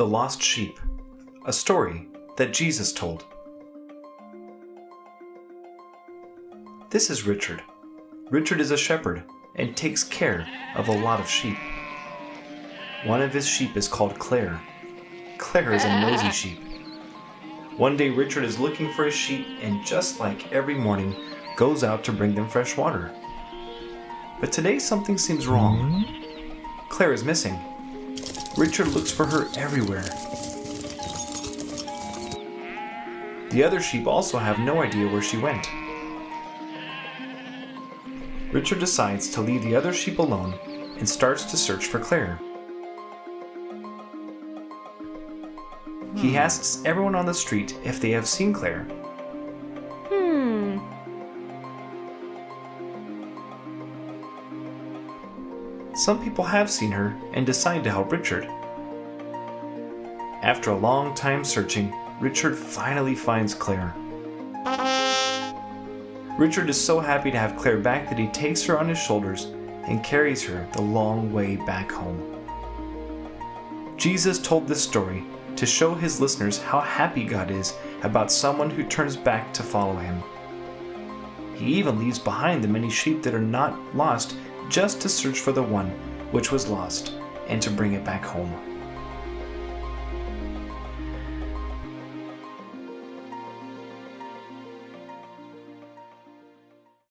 The Lost Sheep, a story that Jesus told. This is Richard. Richard is a shepherd and takes care of a lot of sheep. One of his sheep is called Claire. Claire is a nosy sheep. One day, Richard is looking for his sheep and, just like every morning, goes out to bring them fresh water. But today, something seems wrong. Hmm? Claire is missing. Richard looks for her everywhere. The other sheep also have no idea where she went. Richard decides to leave the other sheep alone and starts to search for Claire. He hmm. asks everyone on the street if they have seen Claire. Some people have seen her and decide to help Richard. After a long time searching, Richard finally finds Claire. Richard is so happy to have Claire back that he takes her on his shoulders and carries her the long way back home. Jesus told this story to show his listeners how happy God is about someone who turns back to follow him. He even leaves behind the many sheep that are not lost just to search for the one which was lost and to bring it back home.